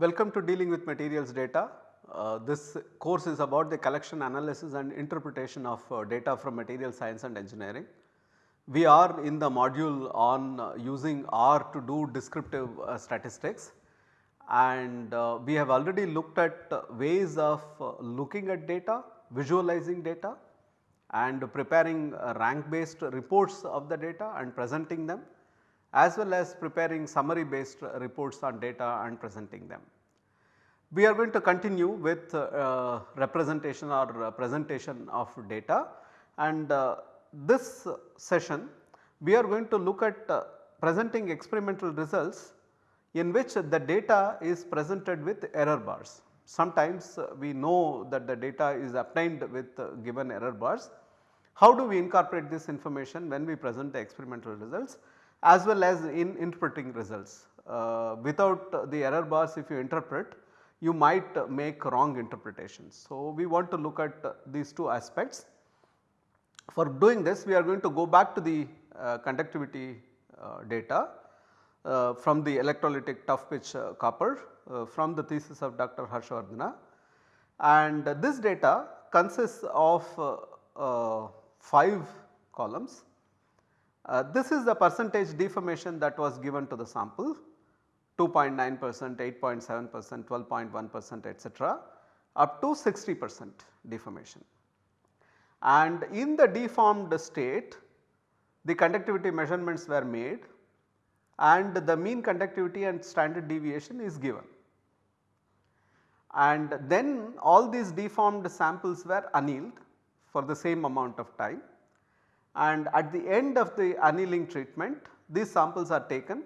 Welcome to dealing with materials data. Uh, this course is about the collection analysis and interpretation of uh, data from material science and engineering. We are in the module on uh, using R to do descriptive uh, statistics and uh, we have already looked at uh, ways of looking at data, visualizing data and preparing rank based reports of the data and presenting them as well as preparing summary based reports on data and presenting them. We are going to continue with uh, representation or uh, presentation of data and uh, this session we are going to look at presenting experimental results in which the data is presented with error bars. Sometimes we know that the data is obtained with given error bars. How do we incorporate this information when we present the experimental results? As well as in interpreting results. Uh, without the error bars if you interpret you might make wrong interpretations. So, we want to look at these two aspects. For doing this we are going to go back to the uh, conductivity uh, data uh, from the electrolytic tough pitch uh, copper uh, from the thesis of Dr. Harshavardhana and this data consists of 5 columns uh, this is the percentage deformation that was given to the sample 2.9 percent, 8.7 percent, 12.1 percent etcetera up to 60 percent deformation. And in the deformed state the conductivity measurements were made and the mean conductivity and standard deviation is given. And then all these deformed samples were annealed for the same amount of time and at the end of the annealing treatment these samples are taken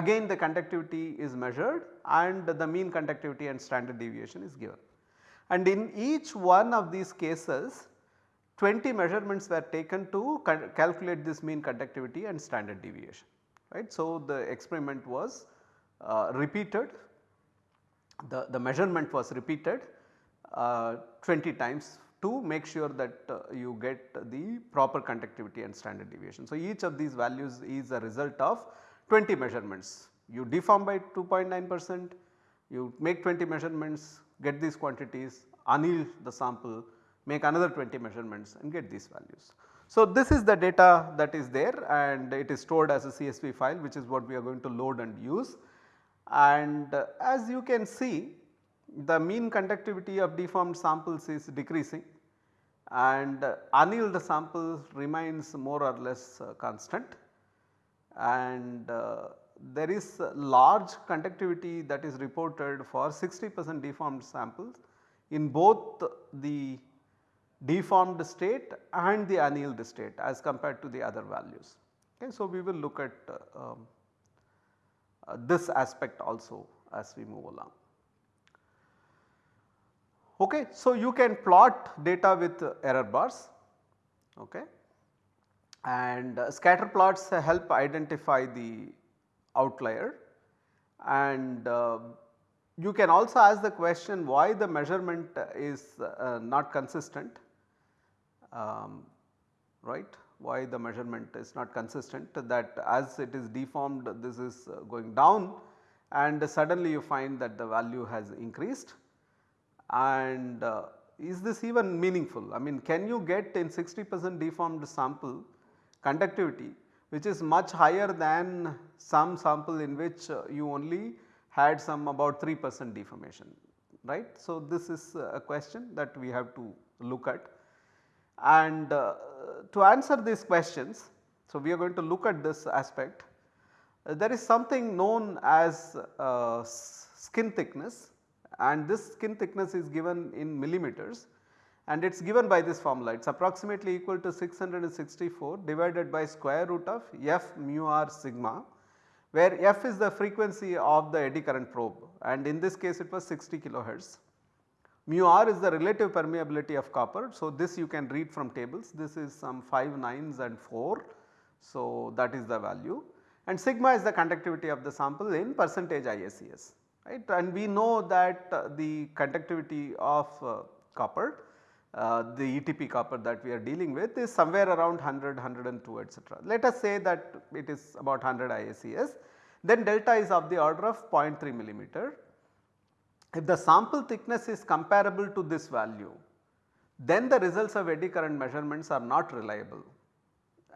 again the conductivity is measured and the mean conductivity and standard deviation is given. And in each one of these cases 20 measurements were taken to calculate this mean conductivity and standard deviation right. So, the experiment was uh, repeated the, the measurement was repeated uh, 20 times to make sure that uh, you get the proper conductivity and standard deviation. So, each of these values is a result of 20 measurements. You deform by 2.9 percent, you make 20 measurements, get these quantities, anneal the sample, make another 20 measurements and get these values. So, this is the data that is there and it is stored as a CSV file which is what we are going to load and use. And uh, as you can see the mean conductivity of deformed samples is decreasing and annealed samples remains more or less uh, constant and uh, there is large conductivity that is reported for 60 percent deformed samples in both the deformed state and the annealed state as compared to the other values. Okay, so, we will look at uh, uh, this aspect also as we move along. Okay. So, you can plot data with error bars okay. and uh, scatter plots help identify the outlier and uh, you can also ask the question why the measurement is uh, not consistent um, right why the measurement is not consistent that as it is deformed this is uh, going down and suddenly you find that the value has increased and uh, is this even meaningful? I mean can you get in 60 percent deformed sample conductivity which is much higher than some sample in which uh, you only had some about 3 percent deformation right. So, this is a question that we have to look at and uh, to answer these questions. So, we are going to look at this aspect. Uh, there is something known as uh, skin thickness and this skin thickness is given in millimeters and it is given by this formula it is approximately equal to 664 divided by square root of f mu r sigma where f is the frequency of the eddy current probe and in this case it was 60 kilohertz. Mu r is the relative permeability of copper. So, this you can read from tables this is some 5 nines and 4. So, that is the value and sigma is the conductivity of the sample in percentage IACS right and we know that uh, the conductivity of uh, copper uh, the ETP copper that we are dealing with is somewhere around 100, 102 etc. Let us say that it is about 100 IACS then delta is of the order of 0.3 millimeter if the sample thickness is comparable to this value then the results of eddy current measurements are not reliable.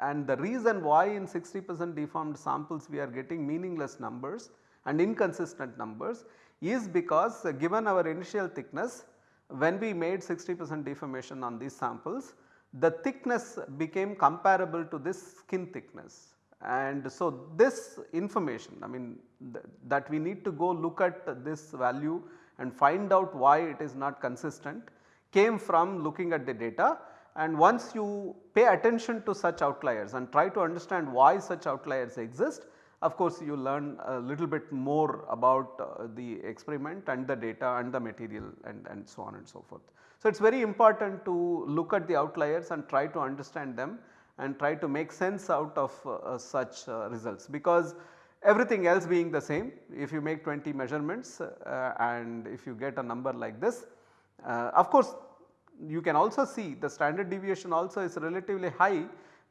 And the reason why in 60 percent deformed samples we are getting meaningless numbers and inconsistent numbers is because uh, given our initial thickness when we made 60 percent deformation on these samples the thickness became comparable to this skin thickness. And so this information I mean th that we need to go look at this value and find out why it is not consistent came from looking at the data and once you pay attention to such outliers and try to understand why such outliers exist of course you learn a little bit more about uh, the experiment and the data and the material and, and so on and so forth. So, it is very important to look at the outliers and try to understand them and try to make sense out of uh, uh, such uh, results because everything else being the same if you make 20 measurements uh, and if you get a number like this uh, of course you can also see the standard deviation also is relatively high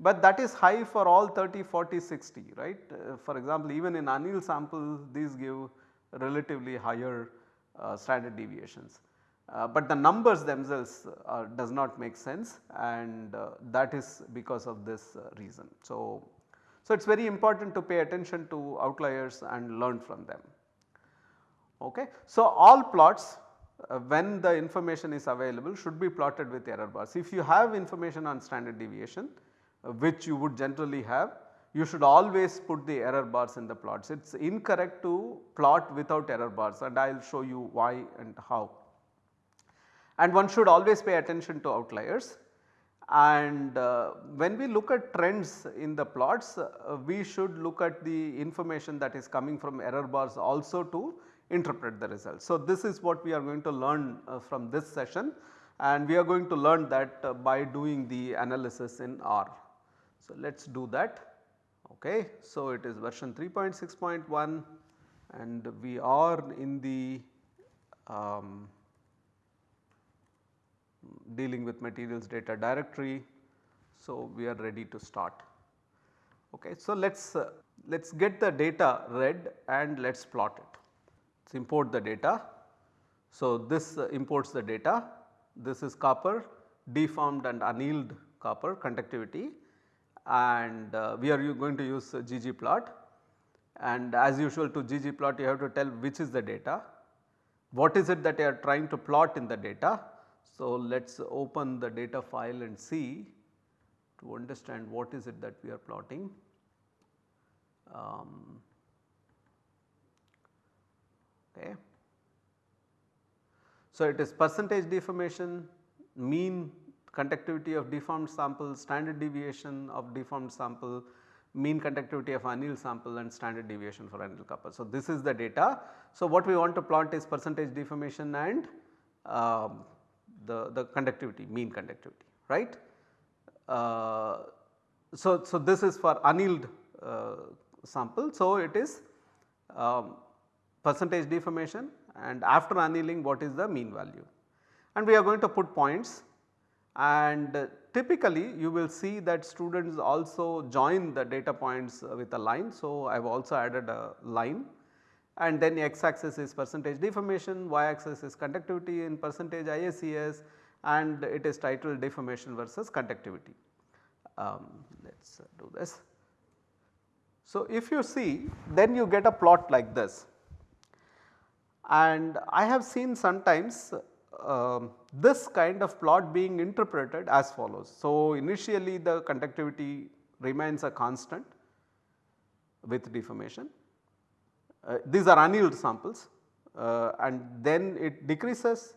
but that is high for all 30, 40, 60 right. Uh, for example, even in annealed samples these give relatively higher standard deviations. Uh, but the numbers themselves uh, does not make sense and uh, that is because of this uh, reason. So, so it is very important to pay attention to outliers and learn from them. Okay. So, all plots uh, when the information is available should be plotted with error bars. If you have information on standard deviation uh, which you would generally have you should always put the error bars in the plots. It is incorrect to plot without error bars and I will show you why and how and one should always pay attention to outliers. And uh, when we look at trends in the plots, uh, we should look at the information that is coming from error bars also to interpret the results. So, this is what we are going to learn uh, from this session and we are going to learn that uh, by doing the analysis in R. So, let us do that. Okay. So, it is version 3.6.1 and we are in the um, dealing with materials data directory. So, we are ready to start. Okay. So, let us uh, let us get the data read and let us plot it. Let's import the data. So, this uh, imports the data. This is copper deformed and annealed copper conductivity and uh, we are going to use ggplot and as usual to ggplot you have to tell which is the data, what is it that you are trying to plot in the data so, let us open the data file and see to understand what is it that we are plotting. Um, okay. So, it is percentage deformation, mean conductivity of deformed sample, standard deviation of deformed sample, mean conductivity of annealed sample and standard deviation for annealed copper. So, this is the data. So, what we want to plot is percentage deformation and um, the, the conductivity mean conductivity right. Uh, so, so this is for annealed uh, sample. So, it is um, percentage deformation and after annealing what is the mean value and we are going to put points and uh, typically you will see that students also join the data points with a line. So, I have also added a line and then x axis is percentage deformation, y axis is conductivity in percentage IACS and it is titled deformation versus conductivity. Um, let us do this. So, if you see then you get a plot like this and I have seen sometimes uh, this kind of plot being interpreted as follows. So, initially the conductivity remains a constant with deformation uh, these are annealed samples uh, and then it decreases,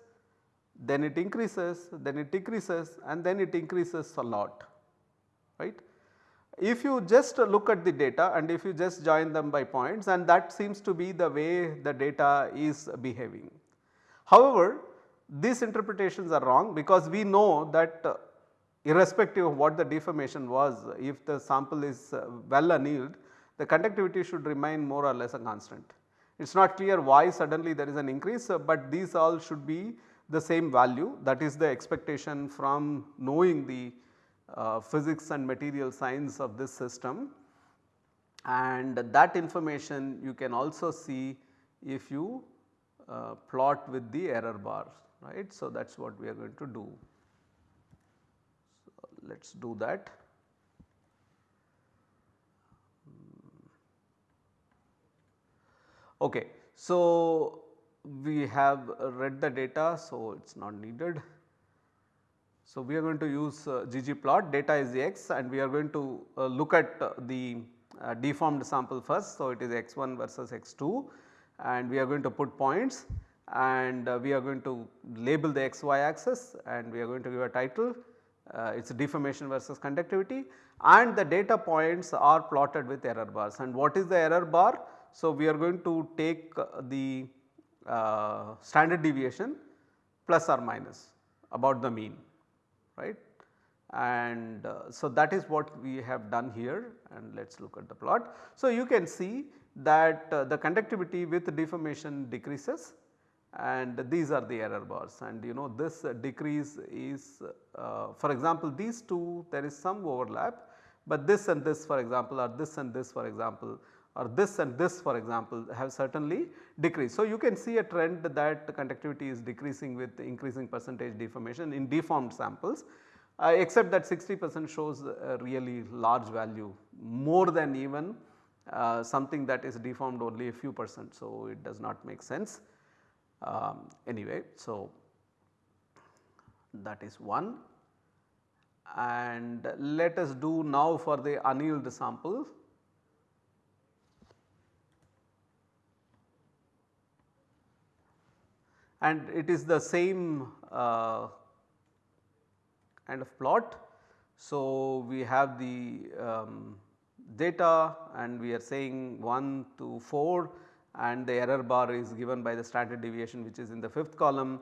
then it increases, then it decreases and then it increases a lot right. If you just look at the data and if you just join them by points and that seems to be the way the data is behaving. However, these interpretations are wrong because we know that uh, irrespective of what the deformation was if the sample is uh, well annealed the conductivity should remain more or less a constant. It is not clear why suddenly there is an increase, uh, but these all should be the same value. That is the expectation from knowing the uh, physics and material science of this system. And that information you can also see if you uh, plot with the error bar right. So, that is what we are going to do. So, let us do that. Okay. So, we have read the data so it is not needed. So, we are going to use uh, ggplot data is x and we are going to uh, look at uh, the uh, deformed sample first. So, it is x1 versus x2 and we are going to put points and uh, we are going to label the xy axis and we are going to give a title uh, it is deformation versus conductivity and the data points are plotted with error bars and what is the error bar? So, we are going to take the uh, standard deviation plus or minus about the mean right and uh, so that is what we have done here and let us look at the plot. So, you can see that uh, the conductivity with deformation decreases and these are the error bars and you know this decrease is uh, for example these two there is some overlap, but this and this for example or this and this for example or this and this for example have certainly decreased. So, you can see a trend that the conductivity is decreasing with increasing percentage deformation in deformed samples uh, except that 60 percent shows a really large value more than even uh, something that is deformed only a few percent. So, it does not make sense um, anyway. So, that is one and let us do now for the annealed sample and it is the same uh, kind of plot. So, we have the um, data and we are saying 1 to 4 and the error bar is given by the standard deviation which is in the fifth column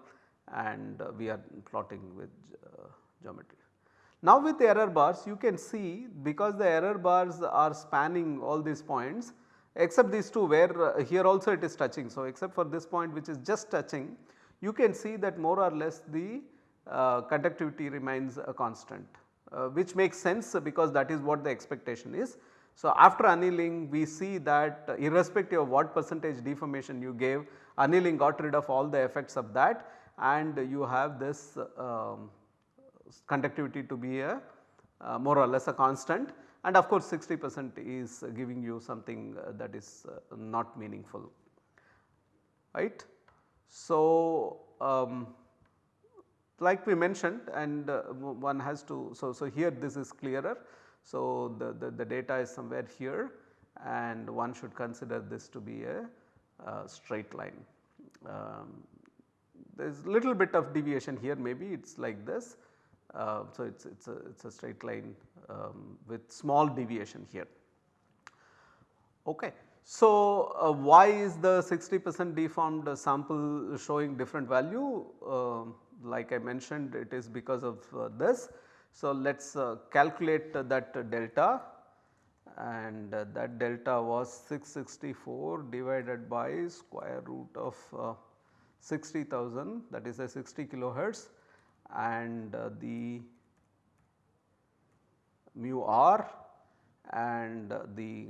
and we are plotting with uh, geometry. Now with the error bars you can see because the error bars are spanning all these points except these two where uh, here also it is touching. So, except for this point which is just touching you can see that more or less the uh, conductivity remains a constant uh, which makes sense because that is what the expectation is. So, after annealing we see that uh, irrespective of what percentage deformation you gave annealing got rid of all the effects of that and you have this um, conductivity to be a uh, more or less a constant and of course 60 percent is giving you something uh, that is uh, not meaningful right. So, um, like we mentioned and uh, one has to so, so here this is clearer. So, the, the, the, data is somewhere here and one should consider this to be a, straight line. Um, there is little bit of deviation here maybe it is like this. Uh, so, it is it's a, it's a straight line um, with small deviation here. Okay. So, uh, why is the 60 percent deformed sample showing different value? Uh, like I mentioned it is because of uh, this. So, let us uh, calculate that delta and uh, that delta was 664 divided by square root of uh, 60,000 that is a 60 kilohertz and the mu r and the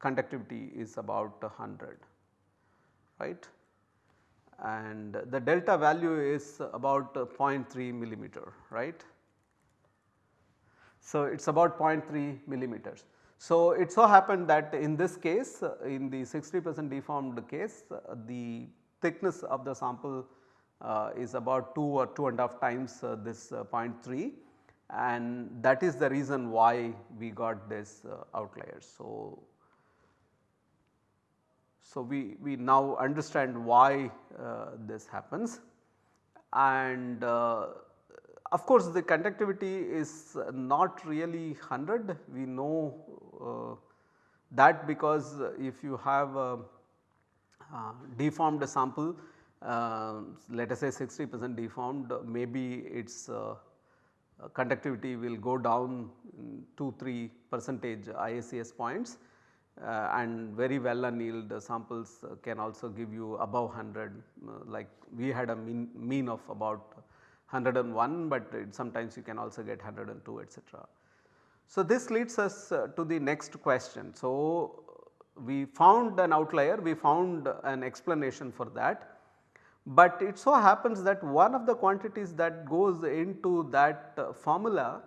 conductivity is about 100 right and the delta value is about 0.3 millimeter right. So, it is about 0.3 millimeters. So, it so happened that in this case in the 60 percent deformed case the thickness of the sample uh, is about 2 or 2 and a half times uh, this uh, 0.3 and that is the reason why we got this uh, outliers. So, so, we, we now understand why uh, this happens. And uh, of course, the conductivity is not really 100 we know uh, that because if you have a, uh, deformed sample uh, let us say 60 percent deformed maybe its uh, conductivity will go down 2 3 percentage IACS points and very well annealed samples uh, can also give you above 100 uh, like we had a mean, mean of about 101, but sometimes you can also get 102 etc. So, this leads us to the next question. So, we found an outlier, we found an explanation for that. But it so happens that one of the quantities that goes into that uh, formula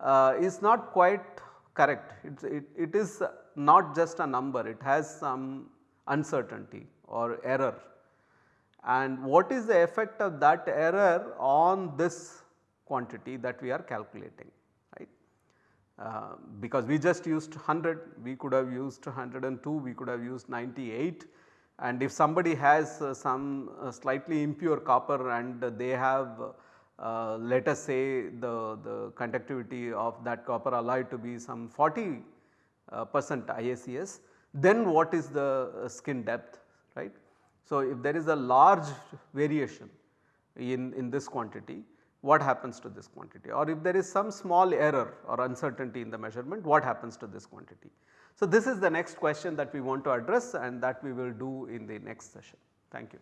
uh, is not quite correct. It, it, it is not just a number, it has some uncertainty or error. And what is the effect of that error on this quantity that we are calculating right. Uh, because we just used 100, we could have used 102, we could have used 98 and if somebody has uh, some uh, slightly impure copper and they have uh, let us say the, the conductivity of that copper alloy to be some 40 uh, percent IACS, then what is the uh, skin depth right. So, if there is a large variation in, in this quantity what happens to this quantity or if there is some small error or uncertainty in the measurement what happens to this quantity. So, this is the next question that we want to address and that we will do in the next session. Thank you.